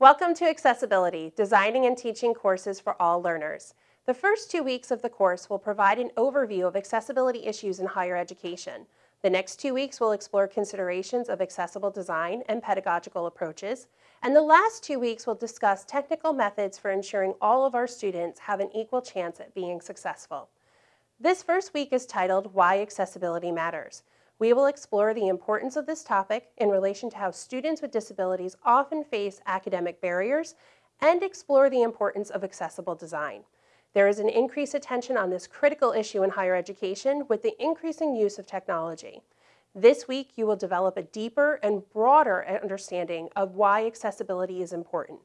Welcome to Accessibility, Designing and Teaching Courses for All Learners. The first two weeks of the course will provide an overview of accessibility issues in higher education. The next two weeks will explore considerations of accessible design and pedagogical approaches. And the last two weeks will discuss technical methods for ensuring all of our students have an equal chance at being successful. This first week is titled Why Accessibility Matters. We will explore the importance of this topic in relation to how students with disabilities often face academic barriers and explore the importance of accessible design. There is an increased attention on this critical issue in higher education with the increasing use of technology. This week, you will develop a deeper and broader understanding of why accessibility is important.